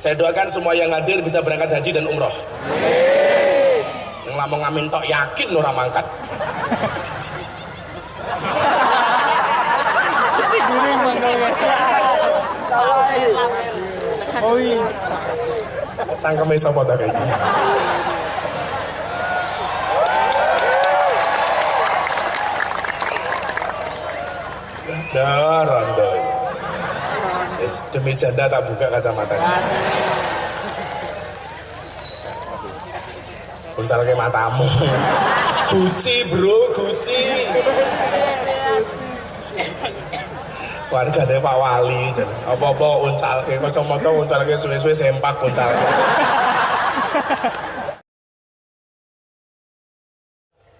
Saya doakan semua yang hadir bisa berangkat haji dan umroh. Yang lamun ngamin tok yakin orang mangkat. Si guring manggalnya. Iya. Cangkeme sapa ta kayak ini. Eh, Demi janda tak buka kacamatanya. Kuncal ke matamu. Guci bro, Guci. Wargane Pak Wali, apa-apa uncal ke kacamata uncal ke suwe-suwe sempak uncal.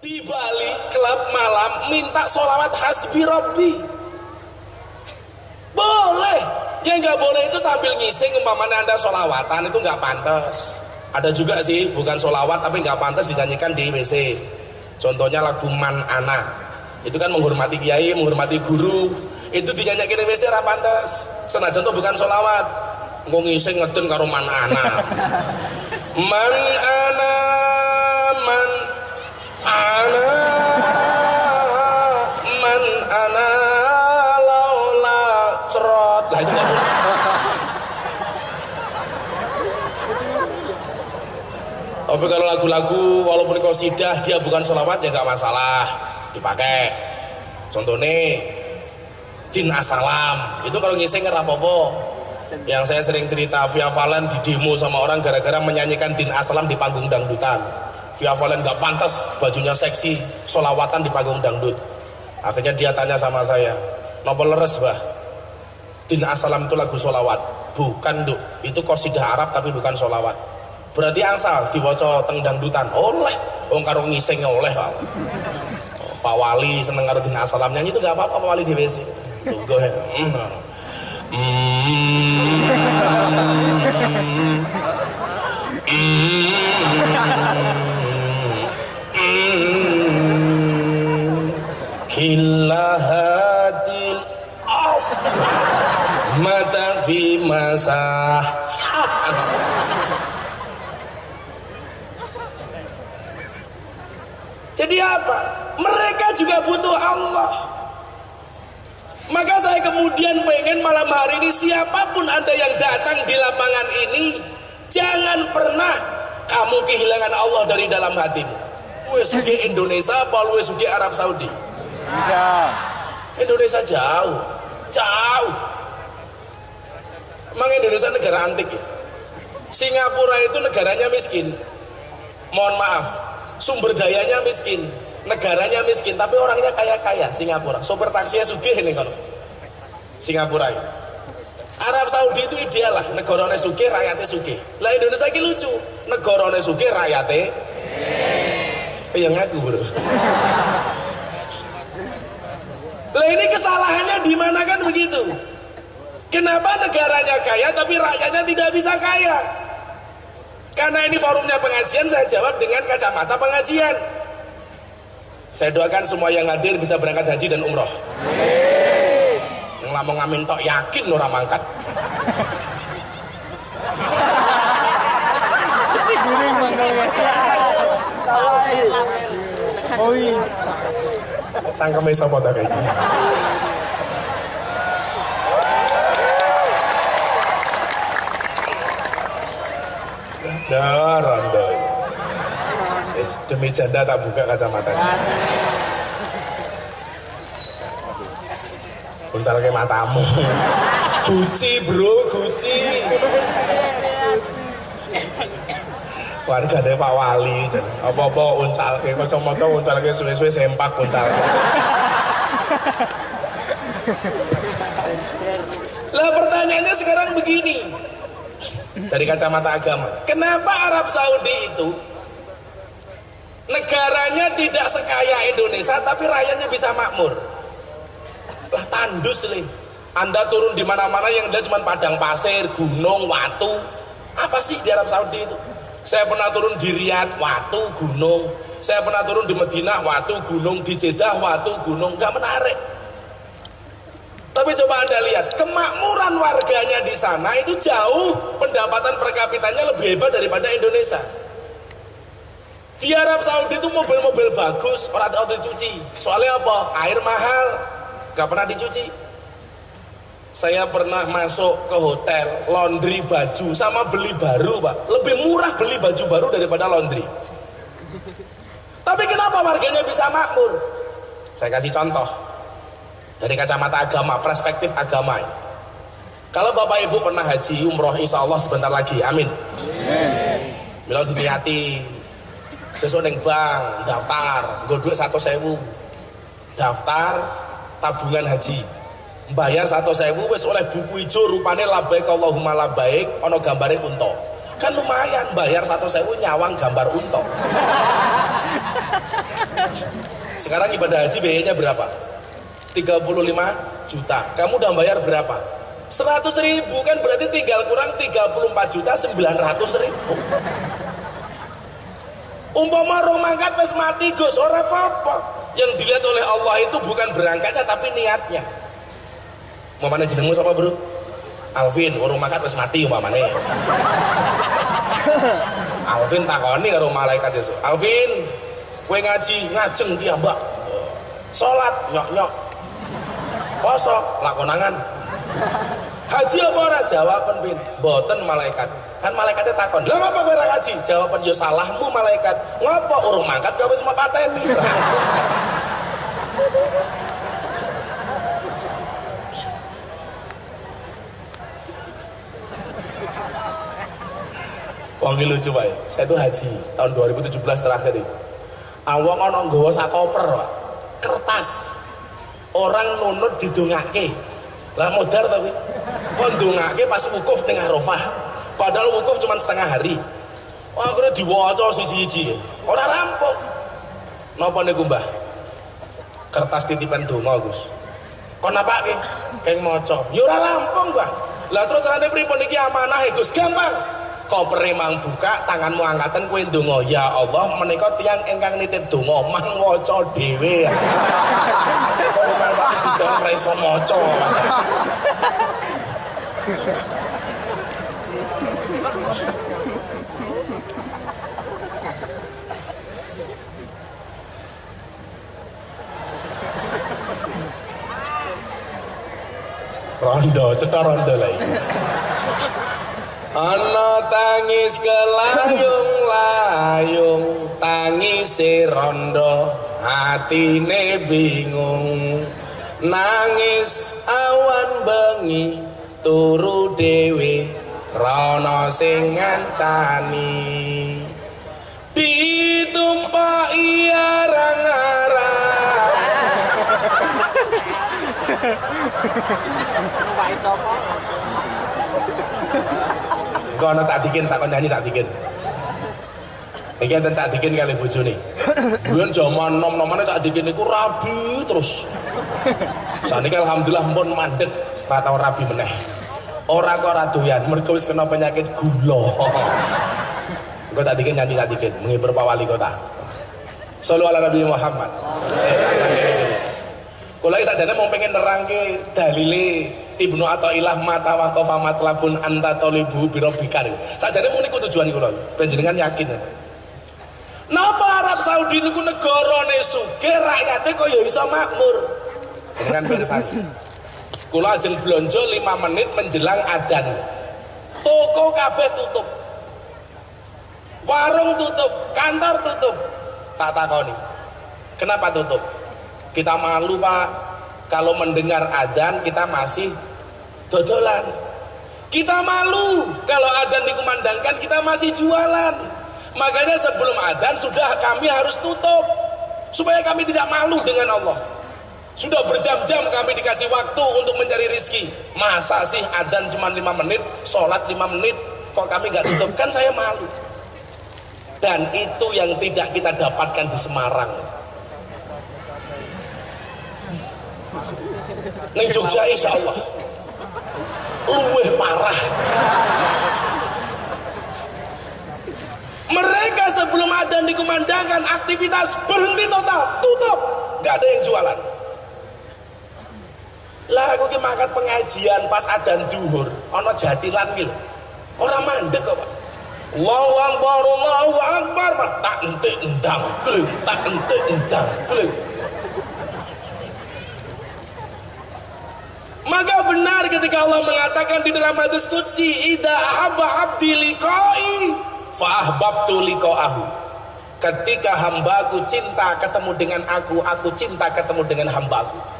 Di Bali, klub malam minta sholawat hasbi Rabbi. Boleh. Yang nggak boleh itu sambil ngising umpamanya anda sholawatan itu nggak pantas. Ada juga sih bukan sholawat tapi nggak pantas dinyanyikan di WC. Contohnya lagu Man Ana. Itu kan menghormati kiai, menghormati guru. Itu dinyanyikan di WC ra pantas. Senajan itu bukan sholawat. Engko ngising ngeden karo Man Ana. Man Ana Man Ana Tapi kalau lagu-lagu walaupun kosidah dia bukan sholawat ya nggak masalah dipakai. Contohnya Din Asalam itu kalau ngising apa-apa. Yang saya sering cerita Via Valen di demo sama orang gara-gara menyanyikan Din Asalam di panggung dangdutan. Via Valen nggak pantas bajunya seksi sholawatan di panggung dangdut. Akhirnya dia tanya sama saya, nopo leres bah? Din Asalam itu lagu sholawat, bukan duk. Itu kosidah Arab tapi bukan sholawat berarti angsal diwaca teng dangdutan oleh wong karo ngising oleh Pak. Pak Wali seneng karo dina nyanyi itu gak apa-apa Pak Wali di tunggu ya Kilahatil mata fi masah Jadi apa? Mereka juga butuh Allah. Maka saya kemudian pengen malam hari ini siapa pun Anda yang datang di lapangan ini, jangan pernah kamu kehilangan Allah dari dalam hatimu. Suge Indonesia apa wes Arab Saudi? Bisa. Indonesia jauh, jauh. Emang Indonesia negara antik ya? Singapura itu negaranya miskin. Mohon maaf, sumber dayanya miskin, negaranya miskin, tapi orangnya kaya-kaya Singapura. Sopir taksinya sugih ini kalau Singapura itu. Arab Saudi itu ideal lah, negaranya sugih, rakyatnya sugih. Lah Indonesia ini lucu, negaranya sugih, rakyatnya Eh, yang ngaku bro. Lah ini kesalahannya di mana kan begitu? Kenapa negaranya kaya tapi rakyatnya tidak bisa kaya? Karena ini forumnya pengajian, saya jawab dengan kacamata pengajian. Saya doakan semua yang hadir bisa berangkat haji dan umroh. Yang lamun ngamin tok yakin orang mangkat. Cangkeme sapa ta kayak gini. Nah, rondo ini. Eh, Demi janda tak buka kacamatanya. Kuncal ke matamu. Guci bro, Guci. Wargane Pak Wali, jan. apa-apa uncal ke kacamata uncal ke suwe-suwe sempak uncal. Lah pertanyaannya sekarang begini. Dari kacamata agama, kenapa Arab Saudi itu negaranya tidak sekaya Indonesia tapi rakyatnya bisa makmur? Lah tandus nih. Anda turun di mana-mana yang dia cuma padang pasir, gunung, watu. Apa sih di Arab Saudi itu? Saya pernah turun di Riyadh, watu, gunung. Saya pernah turun di Madinah, watu, gunung. Di Jeddah, watu, gunung. Gak menarik. Tapi coba Anda lihat, kemakmuran warganya di sana itu jauh pendapatan per kapitanya lebih hebat daripada Indonesia. Di Arab Saudi itu mobil-mobil bagus, orang tahu dicuci. Soalnya apa? Air mahal, gak pernah dicuci. Saya pernah masuk ke hotel, laundry baju sama beli baru, Pak. Lebih murah beli baju baru daripada laundry. Tapi kenapa warganya bisa makmur? Saya kasih contoh dari kacamata agama, perspektif agama. Kalau Bapak Ibu pernah haji, umroh, insya Allah sebentar lagi, amin. Bila diniati, sesuatu yang bank, daftar, gue duit satu sewu, daftar, tabungan haji, bayar satu sewu, wes oleh buku hijau, rupanya labaik Allahumma labaik, ono gambarnya unto. Kan lumayan, bayar satu sewu nyawang gambar unto. Sekarang ibadah haji biayanya berapa? 35 juta. Kamu udah bayar berapa? 100 ribu kan berarti tinggal kurang 34 juta 900 ribu. Umpama mangkat wis mati Gus, ora apa-apa. Yang dilihat oleh Allah itu bukan berangkatnya tapi niatnya. Umpamanya jenengmu siapa, Bro? Alvin, urung mangkat wis mati umpamanya. Alvin takoni karo malaikat Yesus. Alvin, kowe ngaji ngajeng dia mbak salat nyok nyok poso lakonangan haji apa ora jawaban pin boten malaikat kan malaikatnya takon lah ngapa kowe ngaji jawaban yo salahmu malaikat ngapa urung mangkat kowe wis mapateni Wong lucu Pak. ya. Saya itu haji tahun 2017 terakhir itu. Awang ana nggawa sak koper, Pak. Kertas. Orang nunut didongake. Lah modar tapi. Kon dongake pas wukuf ning Arafah. Padahal wukuf cuma setengah hari. Wah, akhirnya diwaca siji-siji. Ora rampung. Napa niku, Mbah? Kertas titipan donga, Gus. Kon napake? Keng maca. Ya ora rampung, Mbah. Lah terus carane pripun iki amanah, Gus? Gampang kopere mang buka tanganmu angkatan kue donga ya Allah menika tiang ingkang nitip donga mang waca dhewe kok masa Gus dong ora iso maca rondo cetar rondo iki. Ana tangis kelayung-layung tangis rondo hatine bingung nangis awan bengi turu dewe rono sing ngancani ditumpaki arang-arang Engko ana cak dikin takon nyanyi cak dikin. Iki enten cak dikin kali bojone. Biyen jaman nom-nomane cak dikin iku rabi terus. Saniki alhamdulillah pun mandek ora tau rabi meneh. Ora kok ora doyan mergo wis kena penyakit gula. Engko cak dikin nyanyi cak dikin menghibur Pak Wali Kota. Sallu ala Nabi Muhammad. Gini. Kula iki sakjane mau pengen nerangke dalile Ibnu Athaillah mata waqafa matlabun anta talibu birobika niku. Sakjane muni ku tujuan kula. Panjenengan yakin. Napa Arab Saudi niku negarane sugih, rakyate kok ya iso makmur. Dengan pirsani. Kula ajeng blonjo 5 menit menjelang adzan. Toko kabeh tutup. Warung tutup, kantor tutup. Tak takoni. Kenapa tutup? Kita malu, Pak. Kalau mendengar adzan kita masih dodolan. Kita malu kalau adzan dikumandangkan kita masih jualan. Makanya sebelum adzan sudah kami harus tutup supaya kami tidak malu dengan Allah. Sudah berjam-jam kami dikasih waktu untuk mencari rizki. Masa sih adzan cuma 5 menit, sholat 5 menit, kok kami nggak tutup? Kan saya malu. Dan itu yang tidak kita dapatkan di Semarang. Ning Jogja insya Allah luweh parah mereka sebelum adzan dikumandangkan aktivitas berhenti total tutup gak ada yang jualan lah aku ki mangkat pengajian pas adan duhur. Ana jatilan ki lho. Ora mandek kok Pak. Allahu Akbar Allahu Akbar mah tak entek endang geleng tak entek endang geleng maka benar ketika Allah mengatakan di dalam hadis qudsi idza ahabba abdi liqai fa ahbabtu liqa'ahu. Ketika hambaku cinta ketemu dengan aku aku cinta ketemu dengan hambaku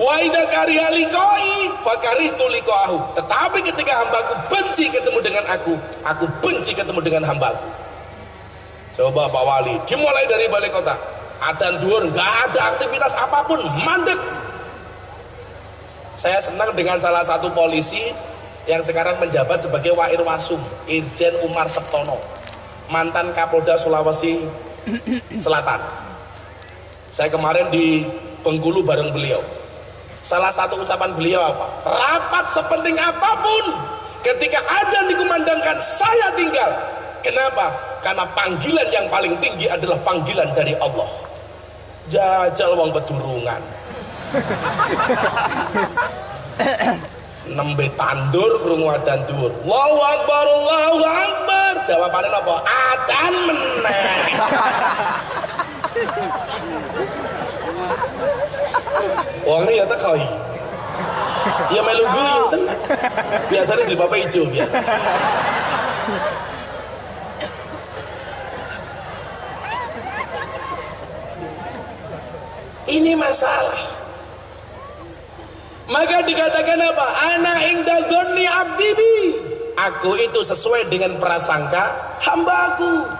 wa idza kariha liqai fa karihtu liqa'ahu tetapi ketika hambaku benci ketemu dengan aku aku benci ketemu dengan hambaku coba Pak Wali dimulai dari balik kota adzan duhur nggak ada aktivitas apa pun mandek saya senang dengan salah satu polisi yang sekarang menjabat sebagai Wair Wasum, Irjen Umar Septono, mantan Kapolda Sulawesi Selatan. Saya kemarin di Bengkulu bareng beliau. Salah satu ucapan beliau apa? Rapat sepenting apa pun, ketika adan dikumandangkan saya tinggal. Kenapa? Karena panggilan yang paling tinggi adalah panggilan dari Allah. Jajal wong pedurungan nembe tandur krungu adan dhuwur Allahu akbar Allahu akbar jawabane apa adan meneh wong ya teko iki ya melu guyu tenan biasanya si bapak hijau biasa ini masalah. Maka dikatakan apa? Ana inda dzanni abdibi aku itu sesuai dengan prasangka hambaku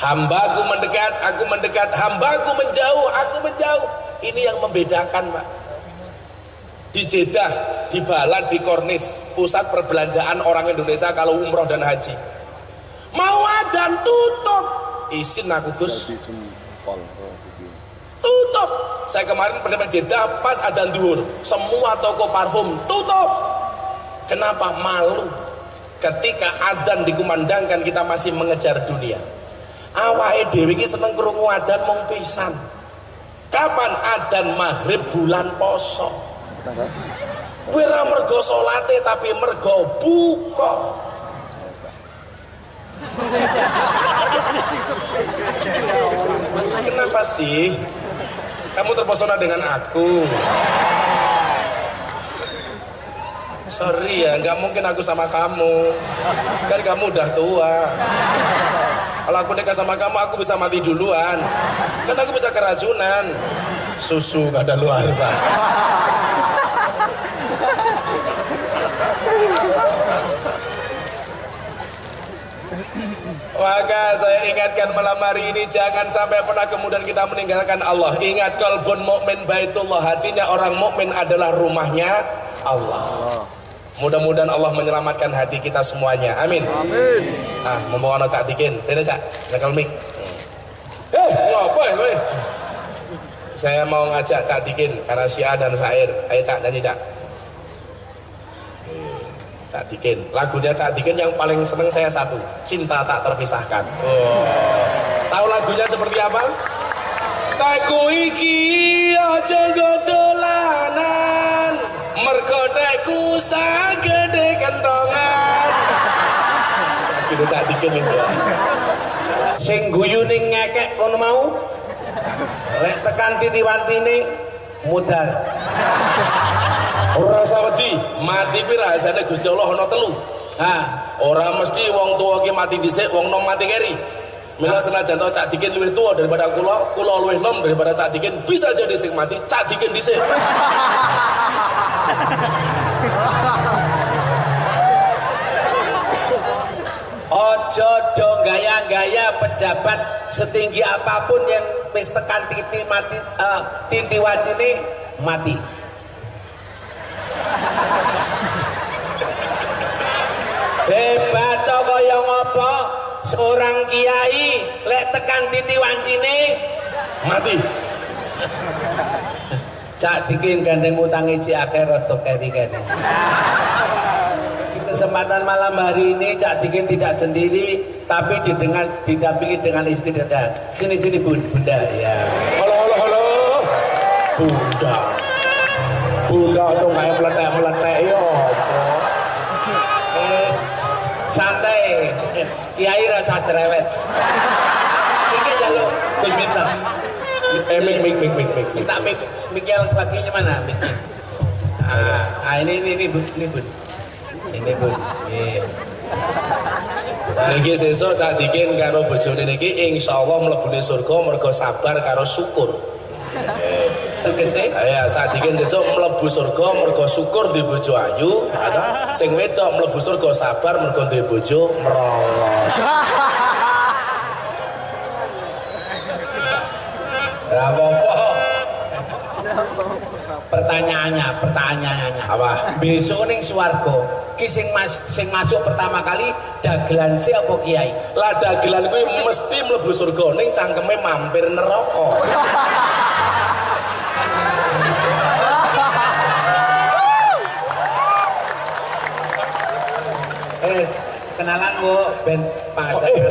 hambaku mendekat aku mendekat. Hambaku menjauh aku menjauh ini yang membedakan Pak di Jeddah di Balat di Kornis pusat perbelanjaan orang Indonesia kalau umroh dan haji. Mau adan tutup. Izin aku Gus. Tutup. Saya kemarin pernah Jeddah pas ada duhur semua toko parfum tutup. Kenapa? Malu. Ketika adan dikumandangkan kita masih mengejar dunia. Awake dewi ini seneng kerungu adan mong pisan kapan adan maghrib bulan poso Kowe ra mergo salate tapi mergo buka. Kenapa sih? Kamu terpesona dengan aku. Sorry ya, nggak mungkin aku sama kamu. Kan kamu udah tua. Kalau aku nikah sama kamu, aku bisa mati duluan. Kan aku bisa keracunan. Susu kada luar sah. Maka saya ingatkan malam hari ini jangan sampai pernah kemudian kita meninggalkan Allah. Ingat kalbun mukmin baitullah, hatinya orang mukmin adalah rumahnya Allah. Mudah-mudahan Allah menyelamatkan hati kita semuanya. Amin. Amin. Ah, membawa anak cak dikin. Ini cak, nakal mik. Eh, ngapa kowe? Saya mau ngajak cak dikin karena Syiah dan Sair. Ayo cak nyanyi cak. Cak Dikin. Lagunya Cak Dikin yang paling seneng saya satu, Cinta Tak Terpisahkan. Oh. Tahu lagunya seperti apa? Taku iki aja godolanan mergo dekku sagede kentongan. Kita Cak Dikin itu. sing guyu ning ngekek kono mau lek tekan titiwantine mudar Ora usah wedi, mati pi rahasiane Gusti Allah ana telu. ha Ora mesti wong tua ki mati dhisik, wong nom mati keri. Mila senajan to Cak Dikin luwih tua daripada kula, kula luwih nom daripada Cak Dikin, bisa jadi sing mati Cak Dikin dhisik. pejabat setinggi apa pun yang tekan titi mati eh, titi wajine mati. Hebat to kaya ngopo? Seorang kiai lek tekan titi wancine Mati. cak dikin gandeng utangi cik akeh rada keri-keri kesempatan malam hari ini Cak Dikin tidak sendiri tapi didengar didampingi dengan istri dia sini sini bun- bunda ya Halo halo halo. Bunda. Bunda tuh kayak meletek-meletek yo. Eh, santai. Kiai rasa cerewet. Iki jaluk Gus Miftah. Eh mik mik mik mik mik. Minta mik miknya lagi mana miknya? Ah, ah, ini ini ini bun, ini bun. Ini bun. Iya. Niki sesuk Cak Dikin karo bojone niki insyaallah mlebune surga mergo sabar karo syukur. Tegese Ya Cak Dikin sesuk mlebu surga mergo syukur di bojo ayu, toh? Sing wedok mlebu surga sabar mergo duwe bojo merongos. Lah apa? Pertanyaannya, pertanyaannya Apa? Besok ning swarga, ki sing mas, sing masuk pertama kali dagelan si apa kiai? Lah dagelan kuwi mesti mlebu surga ning cangkeme mampir neraka. Eh, kenalan Bu, ben pas. Eh,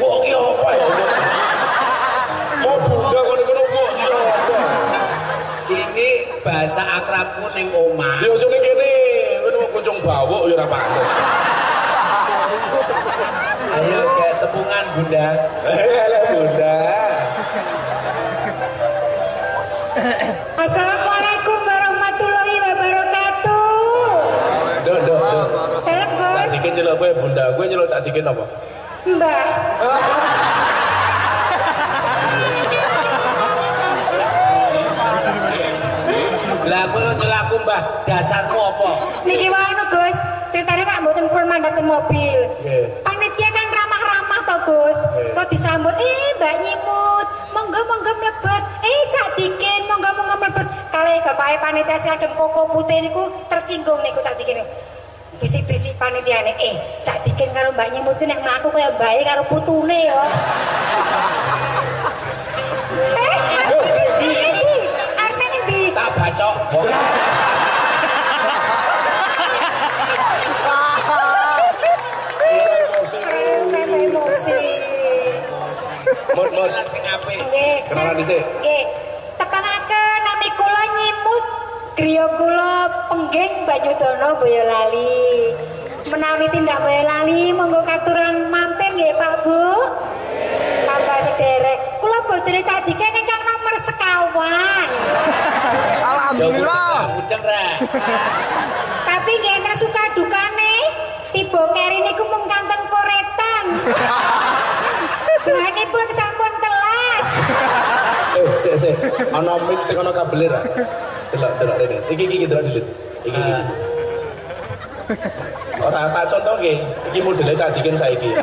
wong iki apa ya? Bahasa akrabku ning omah. Ya aja ning kene, kowe mau kuncung bawuk ya ora pantes. Ayo kayak tepungan Bunda. Lele bunda. Assalamualaikum warahmatullahi wabarakatuh. Dok, dok, dok. Salam Cak Gus. Dikin nyelok kowe bunda, kowe nyelok Cak Dikin apa? Mbah. Nyelaku Mbah, dasarmu apa? Niki wae no, Gus. Ceritanya nak mboten pun mandatin mobil. Nggih. Panitia kan ramah-ramah to, Gus. Kalau disambut, "Eh, Mbak Nyimut, monggo monggo mlebet. Eh, Cak Dikin, monggo monggo mlebet." Kali bapake panitia seragam koko putih niku tersinggung niku Cak Dikin. Bisik-bisik panitiane, "Eh, Cak Dikin karo Mbak Nyimut ku nek mlaku kaya bayi karo putune ya." Bacok. Keren, emosi. Mut, mut. Sing apik. Kenalan dhisik. Nggih. Tepangaken nami kula nyimut griya kula pengging Banyudana Boyolali. Menawi tindak Boyolali monggo katuran mampir nggih Pak Bu. Tambah sederek. Kula bojone ingkang nomor sekawan. Alhamdulillah. Mudeng ra. Tapi nggih enten suka dukane tiba keri niku mung kanten koretan. Bahanipun sampun telas. Eh, sik sik. Ana mic sing ana kabel ra? Delok delok rene. Iki iki delok dilit. Iki iki. Ora tak contohke. Iki modele Cak Dikin saiki.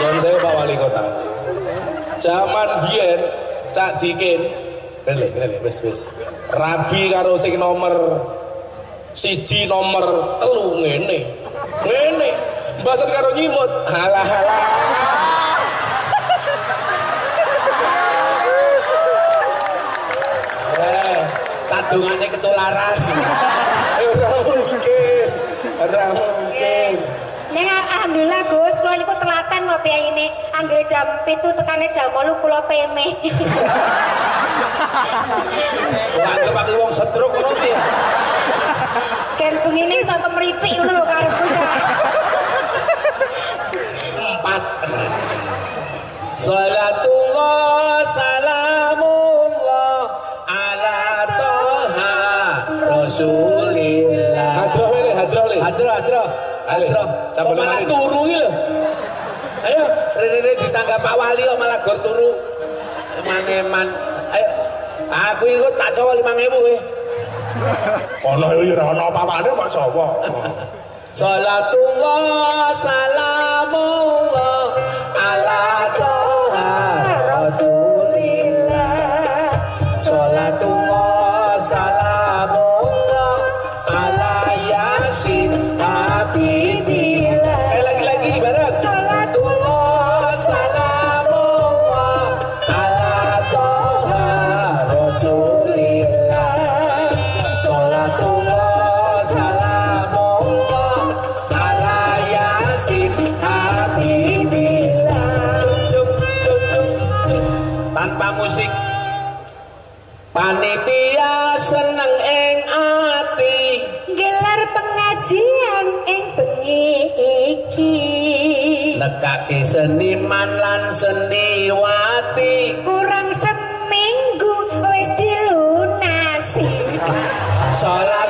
Yang saya Pak Wali Kota. Zaman biyen Cak Dikin Rene, rene, wis wis. Rabi karo sing nomor siji nomor telu ngene. Ngene. Mbasan karo nyimut. Halah halah. Eh, tadungane ketularan. Ora mungkin. Ora mungkin. Neng alhamdulillah Gus, kula niku telaten ngopi ini. Anggere jam 7 tekane jam 8 kula peme. Anggap aku wong stroke ngono piye? Ken bengine iso kemripik ngono lho karepku. Empat. Salatullah salamullah ala toha rasulillah. Hadro ini, hadro ini. Hadro, hadro, Ale, hadro. cabul Kok malah lagi. turu iki lho. Tangga Pak Wali kok malah gor turu. Eman-eman. Ayo. Aku iku tak coba 5000 kowe. Kono yo ora ana apa-apane kok Jawa. Salatullah salamullah seniman lan seniwati. Kurang seminggu wis dilunasi. Salatullah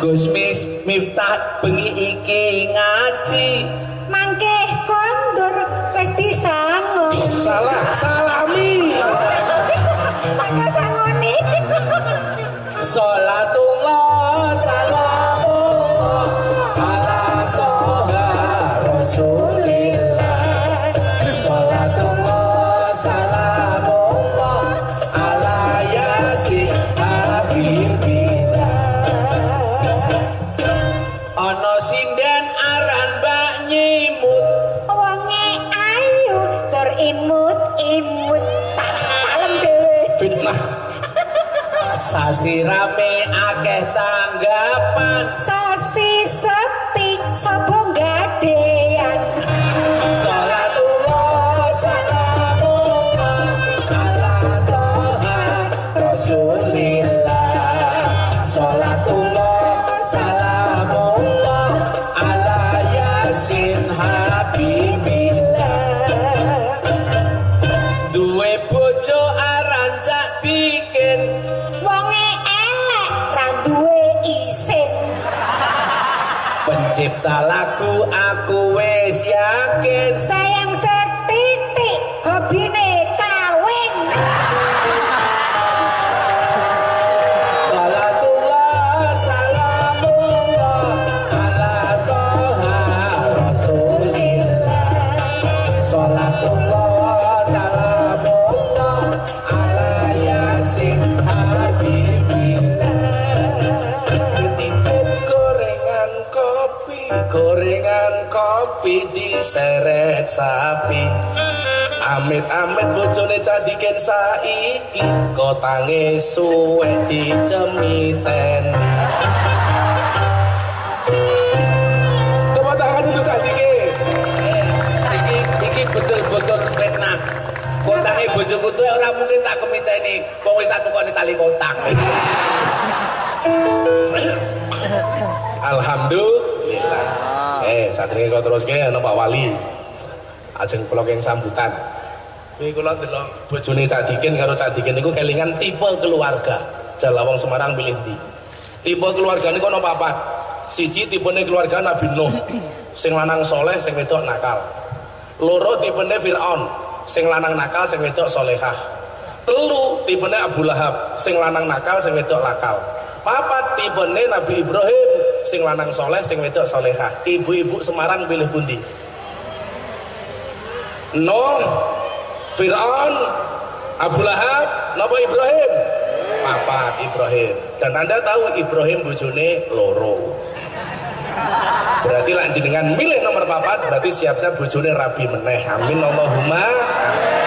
Gusmis Miftah bengi iki ngaji. Mangke kondur wis disangon salah salami será kopi diseret sapi. Amit-amit bojone candiken saiki. Kotange suwe dicemiten Tepuk tangan untuk Sandike Iki, iki betul-betul fitnah Kotange bojoku tuh ora mungkin tak kemiteni. Wong wis tak tukoni tali kotang. Alhamdulillah. Eh, satria kau terus ke ana Pak Wali. Ajeng kula keng sambutan. Kuwi kula delok bojone Cak Dikin karo Cak Dikin kelingan tipe keluarga. Jala wong Semarang milih ndi? Tipe keluarga niku ana papat. Siji tipene keluarga Nabi Nuh. Sing lanang soleh, sing wedok nakal. Loro tipene Firaun. Sing lanang nakal, sing wedok solehah. Telu tipene Abu Lahab. Sing lanang nakal, sing wedok lakal. Papat tipene Nabi Ibrahim. Sing lanang soleh, sing wedok solehah. Ibu-ibu Semarang pilih pundi? Nuh, Fir'aun, Abu Lahab, Napa Ibrahim? Papat Ibrahim. Dan Anda tahu Ibrahim bojone loro. Berarti lah jenengan milih nomor papat, berarti siap-siap bojone rabi meneh. Amin Allahumma. Amin.